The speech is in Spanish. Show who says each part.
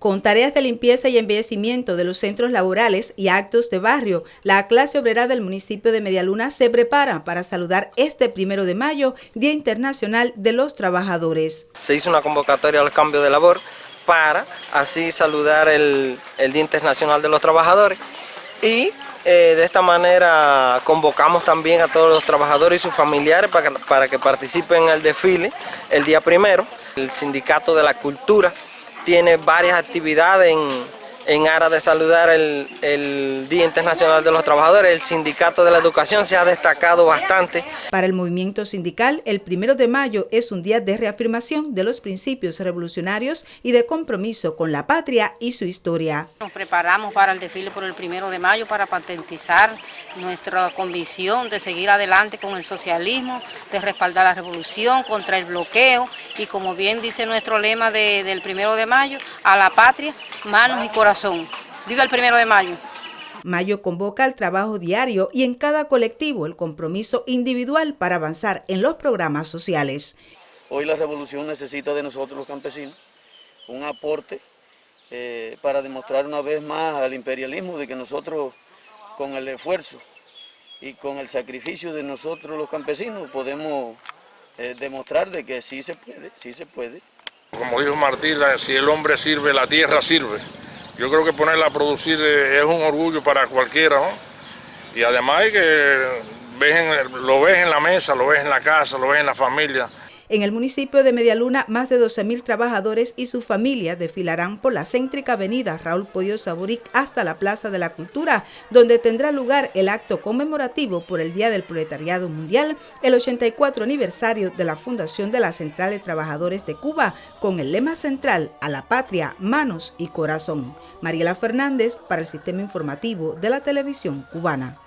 Speaker 1: Con tareas de limpieza y embellecimiento de los centros laborales y actos de barrio, la clase obrera del municipio de Medialuna se prepara para saludar este primero de mayo, Día Internacional de los Trabajadores.
Speaker 2: Se hizo una convocatoria al cambio de labor para así saludar el, Día Internacional de los Trabajadores y eh, de esta manera convocamos también a todos los trabajadores y sus familiares para, para que participen en el desfile el día primero. El Sindicato de la Cultura tiene varias actividades en, en aras de saludar el, Día Internacional de los Trabajadores. El Sindicato de la Educación se ha destacado bastante.
Speaker 1: Para el movimiento sindical, el primero de mayo es un día de reafirmación de los principios revolucionarios y de compromiso con la patria y su historia.
Speaker 3: Nos preparamos para el desfile por el primero de mayo para patentizar nuestra convicción de seguir adelante con el socialismo, de respaldar la revolución contra el bloqueo y como bien dice nuestro lema del primero de mayo, a la patria, manos y corazones Viva el primero de mayo.
Speaker 1: Mayo convoca al trabajo diario y en cada colectivo el compromiso individual para avanzar en los programas sociales.
Speaker 4: Hoy la revolución necesita de nosotros los campesinos un aporte eh, para demostrar una vez más al imperialismo de que nosotros con el esfuerzo y con el sacrificio de nosotros los campesinos podemos eh, demostrar de que sí se puede, sí se puede.
Speaker 5: Como dijo Martín, si el hombre sirve, la tierra sirve. Yo creo que ponerla a producir es un orgullo para cualquiera. Y además que lo ves en la mesa, lo ves en la casa, lo ves en la familia.
Speaker 1: En el municipio de Medialuna, más de 12.000 trabajadores y sus familias desfilarán por la céntrica avenida Raúl Pollo Saboric hasta la Plaza de la Cultura, donde tendrá lugar el acto conmemorativo por el Día del Proletariado Mundial, el 84 aniversario de la fundación de la Central de Trabajadores de Cuba, con el lema central a la patria, manos y corazón. Mariela Fernández para el Sistema Informativo de la Televisión Cubana.